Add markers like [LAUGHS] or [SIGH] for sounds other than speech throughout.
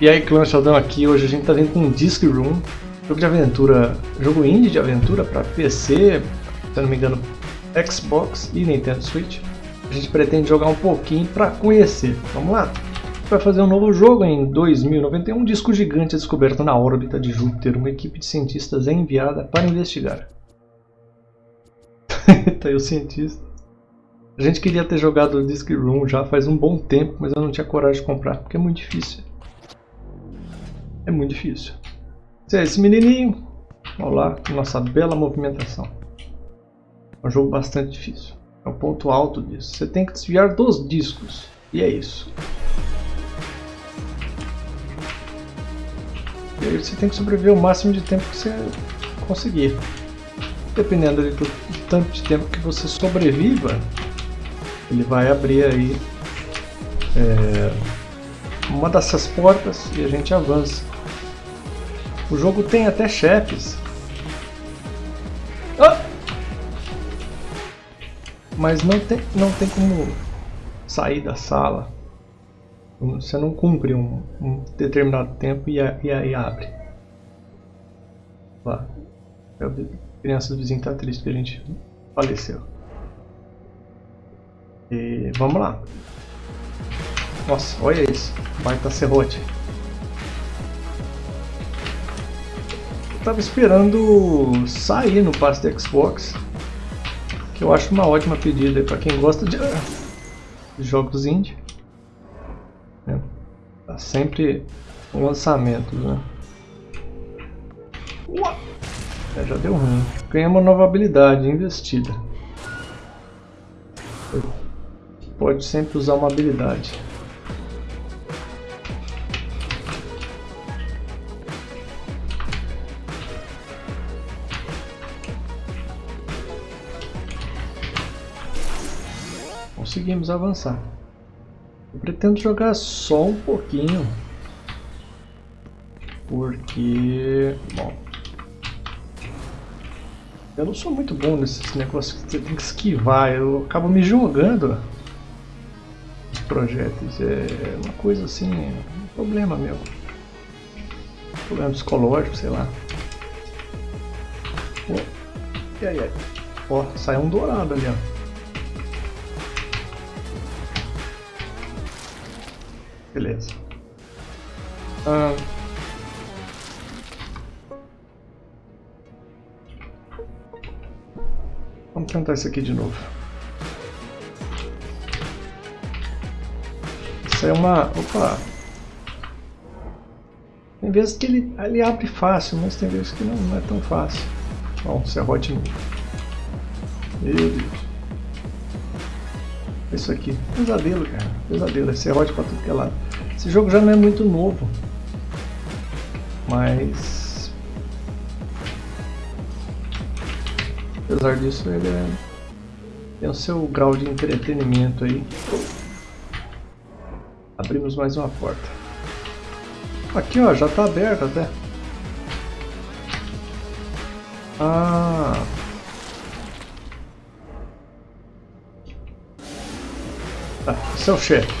E aí, Clã Sheldon aqui, hoje a gente tá vindo com Disc Room, jogo de aventura, jogo indie de aventura para PC, se não me engano, Xbox e Nintendo Switch. A gente pretende jogar um pouquinho para conhecer. Vamos lá? Vai fazer um novo jogo em 2091, um disco gigante é descoberto na órbita de Júpiter. Uma equipe de cientistas é enviada para investigar. [LAUGHS] tá aí o cientista. A gente queria ter jogado Disc Room já faz um bom tempo, mas eu não tinha coragem de comprar, porque é muito difícil. É muito difícil. Esse menininho, olha lá, nossa bela movimentação. É um jogo bastante difícil. É o ponto alto disso. Você tem que desviar dos discos. E é isso. E aí você tem que sobreviver o máximo de tempo que você conseguir. Dependendo de, de tanto de tempo que você sobreviva, ele vai abrir aí é, uma dessas portas e a gente avança. O jogo tem até chefes. Ah! Mas não tem, não tem como sair da sala. Você não cumpre um, um determinado tempo e, aí abre. Lá. A criança do vizinho está triste que a gente faleceu. E vamos lá. Nossa, olha isso. Baita serrote. Tava esperando sair no passe do Xbox, que eu acho uma ótima pedida para quem gosta de, jogos indie. É, tá sempre um lançamento, né? É, já deu ruim. Ganhei uma nova habilidade investida. Pode sempre usar uma habilidade. Conseguimos avançar. Eu pretendo jogar só um pouquinho. Porque... Bom... Eu não sou muito bom nesses negócios que você tem que esquivar. Eu acabo me jogando os projetos. É uma coisa assim... Um problema meu. Um problema psicológico, sei lá. E aí, aí. Ó, saiu um dourado ali, ó. Beleza. Ah. Vamos tentar isso aqui de novo. Isso é uma... Opa! Tem vezes que ele, ele abre fácil, mas tem vezes que não, não é tão fácil. Bom, serrote novo. Meu Deus. Isso aqui. Pesadelo, cara. Pesadelo. É serrote pra tudo que é lado. Esse jogo já não é muito novo. Mas... Apesar disso, ele é... tem o seu grau de entretenimento aí. Abrimos mais uma porta. Aqui, ó, já tá aberto até. Ah... O chefe.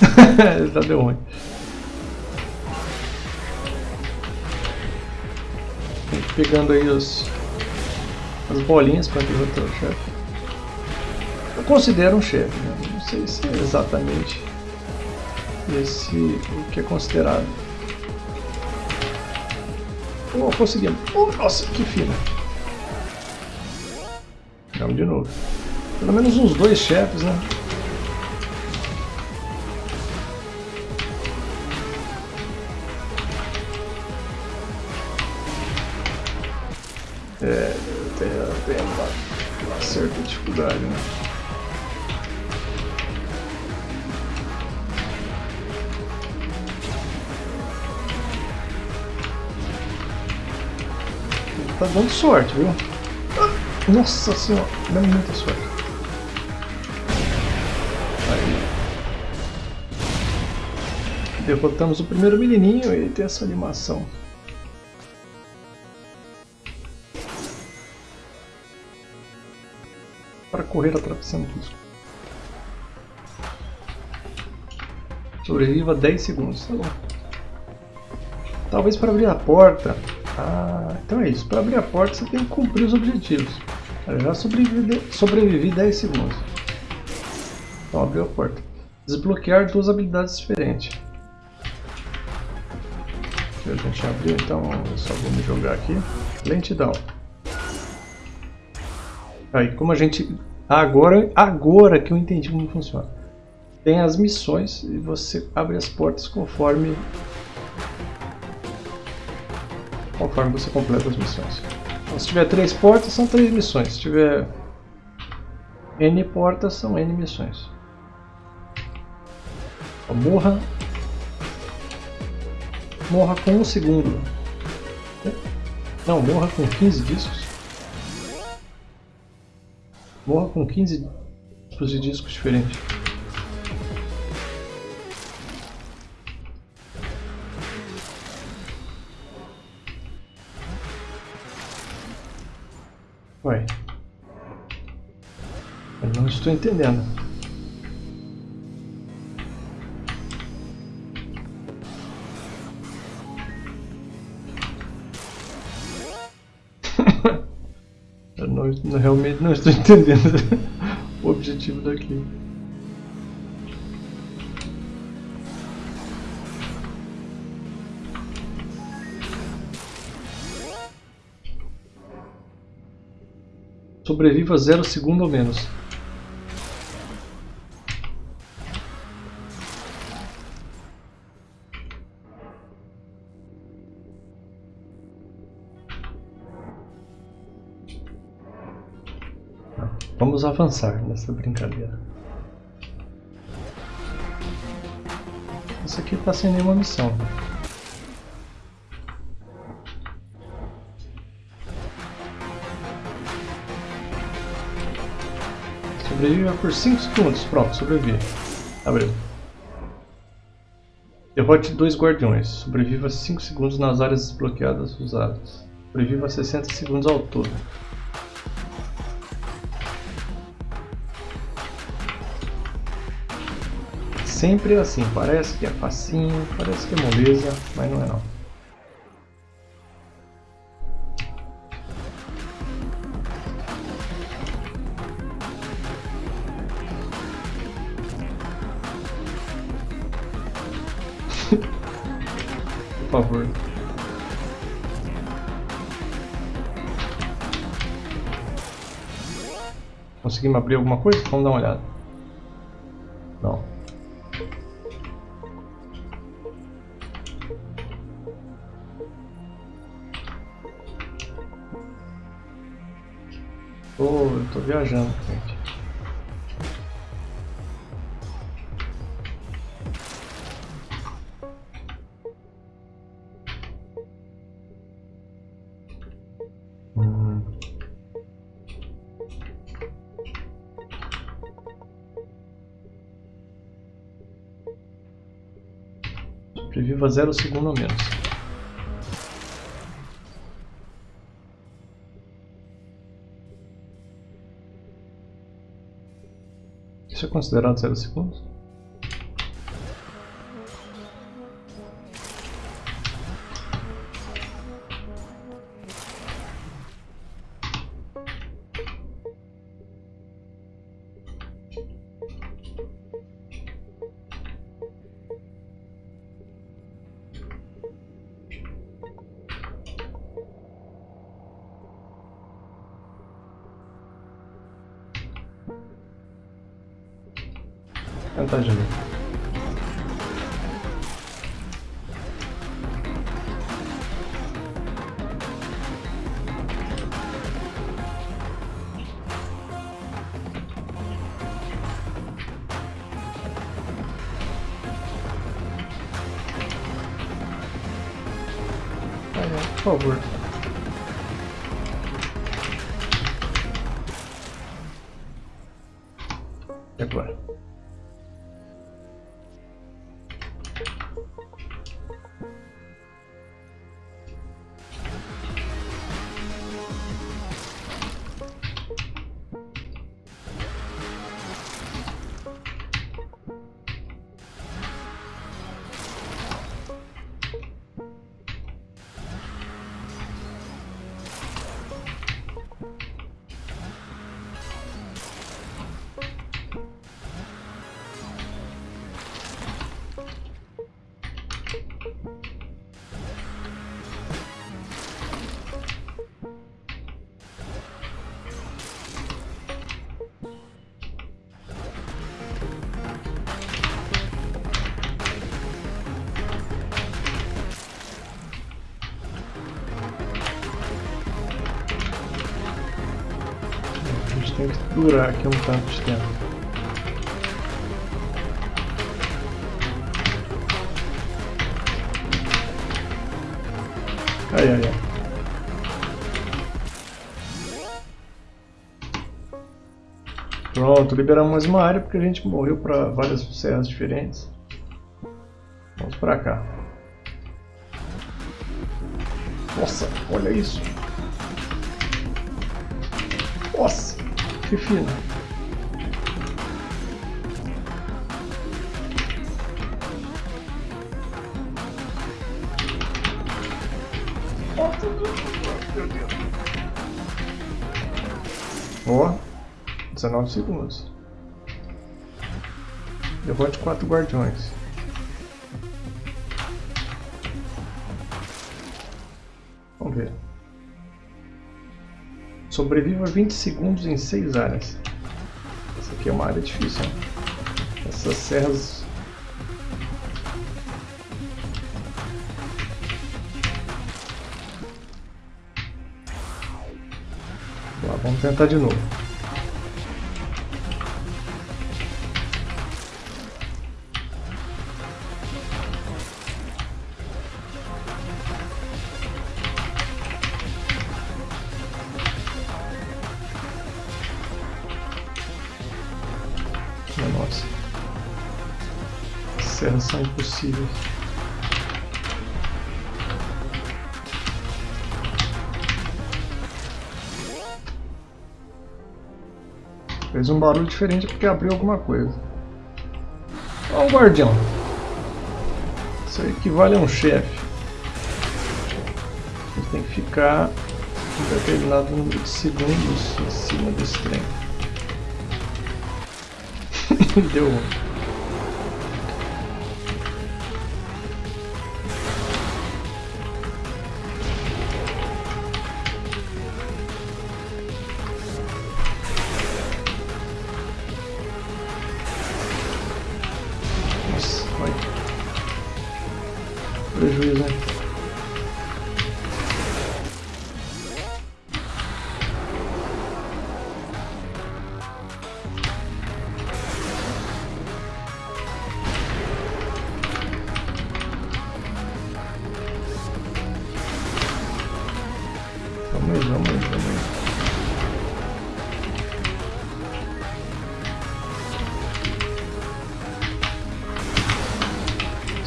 [LAUGHS] Já deu ruim. Pegando aí os, as bolinhas para derrotar o chefe. Eu considero um chefe, né? não sei se é exatamente esse o que é considerado. Oh, conseguimos. Oh, nossa, que fina. Vamos de novo. Pelo menos uns dois chefes, né? Dificuldade, né? Tá dando sorte, viu? Nossa senhora, dando muita sorte. Aí. Derrotamos o primeiro menininho e tem essa animação. Correr atravessando o risco. Sobreviva 10 segundos, tá bom. Talvez para abrir a porta. Ah, então é isso. Para abrir a porta você tem que cumprir os objetivos. Eu já sobrevivi, sobrevivi 10 segundos. Então abriu a porta. Desbloquear duas habilidades diferentes. a gente abriu, então eu só vou me jogar aqui. Lentidão. Aí, como a gente... Agora, agora que eu entendi como funciona. Tem as missões e você abre as portas conforme... Conforme você completa as missões. Então, se tiver três portas, são três missões. Se tiver N portas, são N missões. Então, morra. Morra com um segundo. Não, morra com 15 discos. Morra com 15 tipos de discos diferentes. Ué. Eu não estou entendendo. Não, realmente não estou [LAUGHS] entendendo o objetivo daqui. Sobreviva zero segundo ou menos. Avançar nessa brincadeira. Isso aqui está sem nenhuma missão. Sobreviva por 5 segundos. Pronto, sobrevive. Abriu. Derrote dois guardiões. Sobreviva 5 segundos nas áreas desbloqueadas usadas. Sobreviva 60 segundos ao todo. Sempre assim, parece que é facinho, parece que é moleza, mas não é não. [LAUGHS] Por favor. Conseguimos abrir alguma coisa? Vamos dar uma olhada. Sobreviva zero segundo ou menos. Isso é considerado zero segundos? De novo. Por favor. E agora? Durar aqui um tanto tempo. Ai, ai, ai. Pronto, liberamos mais uma área porque a gente morreu para várias serras diferentes. Vamos para cá. Nossa, olha isso. Nossa, que fino. Ó, 19 segundos. Derrote quatro guardiões. Vamos ver. Sobreviva 20 segundos em 6 áreas. Essa aqui é uma área difícil, hein? Essas serras... Lá, vamos tentar de novo. As serras são impossíveis. Fez um barulho diferente porque abriu alguma coisa. Olha o guardião. Isso aí equivale a um chefe. Ele tem que ficar um determinado número de segundos em cima desse trem. [LAUGHS] Deu.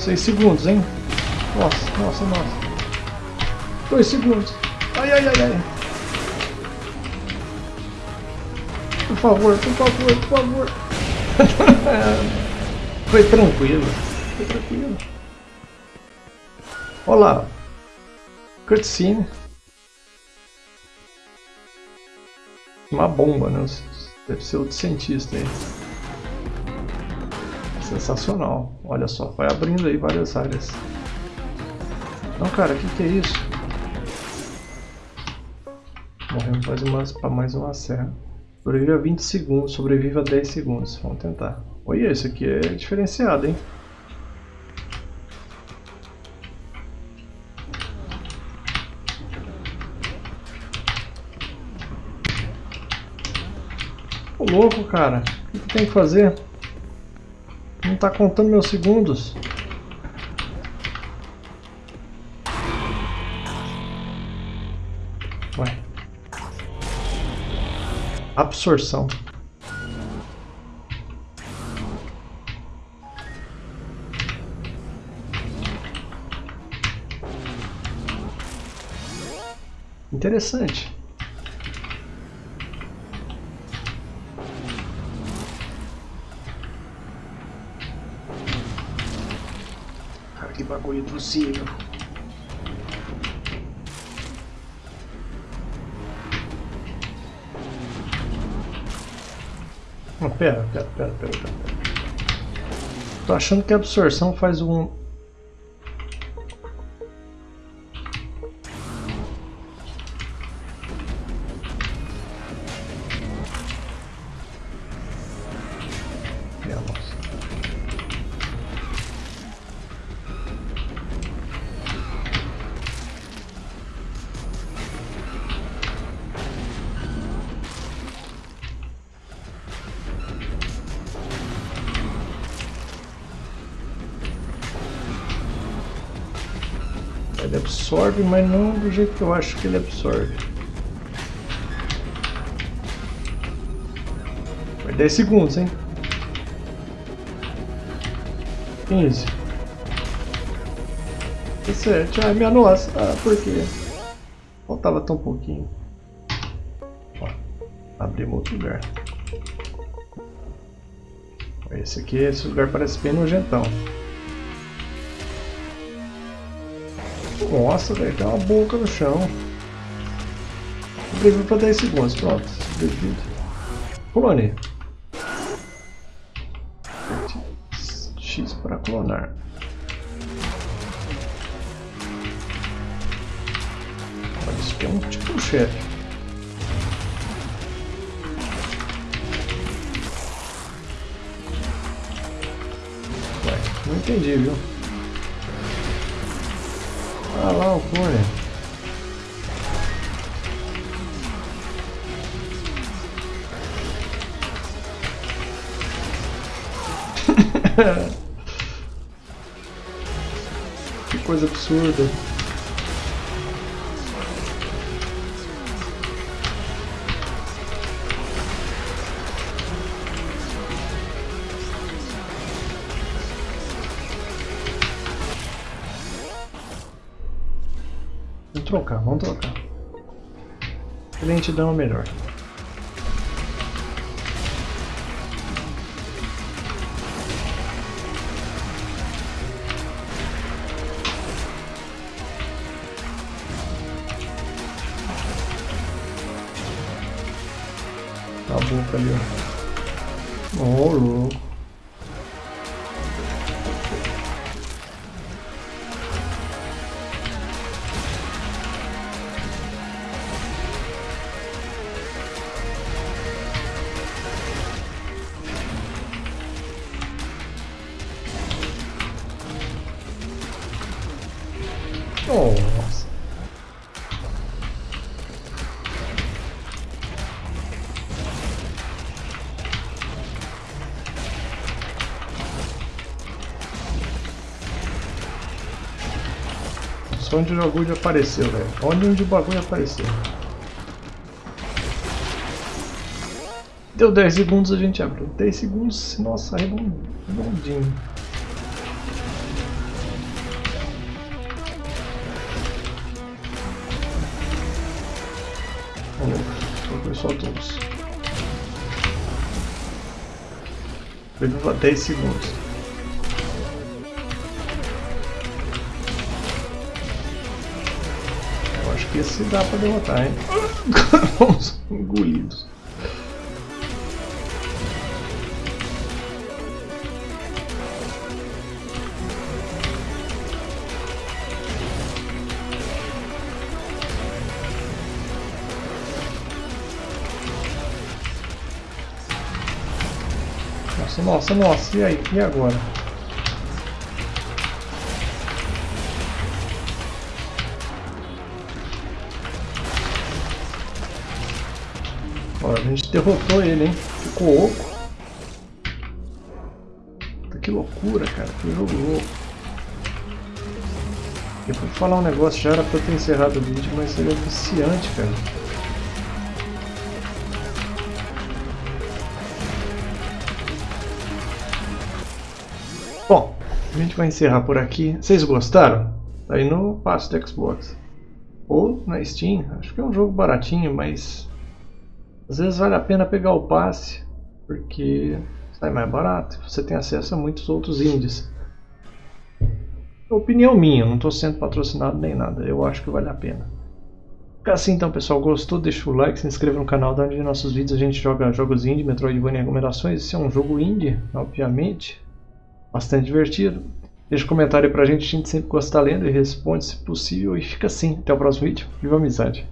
6 segundos, hein? Nossa, nossa, nossa. 2 segundos. Ai, ai, ai, ai. Por favor, por favor, por favor. [LAUGHS] Foi tranquilo. Foi tranquilo. Olá. Cutscene. Uma bomba, né? Deve ser outro cientista aí. Sensacional. Olha só, vai abrindo aí várias áreas. Não, cara, o que, que é isso? Morremos mais para mais uma serra. Sobrevive a 20 segundos, sobrevive a 10 segundos. Vamos tentar. Olha, esse aqui é diferenciado, hein? Ô louco, cara. O que, que tem que fazer? Não tá contando meus segundos. Ué. Absorção. Interessante. Bagulho impossível. Não, pera, pera, pera, pera, pera. Tô achando que a absorção faz um... Ele absorve, mas não do jeito que eu acho que ele absorve. Vai 10 segundos, hein? 15. 17. Ai, minha nossa. Ah, por quê? Faltava tão pouquinho. Ó, abrimos outro lugar. Esse aqui, esse lugar parece bem nojentão. Nossa, velho, tem uma boca no chão. Sobrevive para 10 segundos, pronto. Sobrevive. Clone. X para clonar. Olha, isso aqui é um tipo de chefe. Não entendi, viu? [LAUGHS] Que coisa absurda. Trocar, vamos trocar. Lentidão é melhor. Tá a boca ali, ó. Só onde o bagulho apareceu, velho. Onde, onde o bagulho apareceu. Deu 10 segundos a gente abriu. 10 segundos, nossa, redondinho. Foi só todos. Levou 10 segundos. Esse dá pra derrotar, hein? [LAUGHS] Vamos engolidos. Nossa, nossa, nossa, e aí? E agora? Gente derrotou ele, hein? Ficou oco. Que loucura, cara. Que jogo louco. Eu fui falar um negócio, já era pra ter encerrado o vídeo, mas ele é viciante, cara. Bom, a gente vai encerrar por aqui. Vocês gostaram? Tá aí no passo do Xbox. Ou na Steam. Acho que é um jogo baratinho, mas... Às vezes vale a pena pegar o passe, porque sai mais barato. Você tem acesso a muitos outros indies. É opinião minha, não estou sendo patrocinado nem nada. Eu acho que vale a pena. Assim então pessoal, gostou? Deixa o like, se inscreva no canal, da onde nossos vídeos a gente joga jogos indie, Metroidvania e recomendações. Esse é um jogo indie, obviamente bastante divertido. Deixa um comentário aí pra gente, a gente sempre gosta lendo e responde se possível. E fica assim, até o próximo vídeo. Viva a amizade!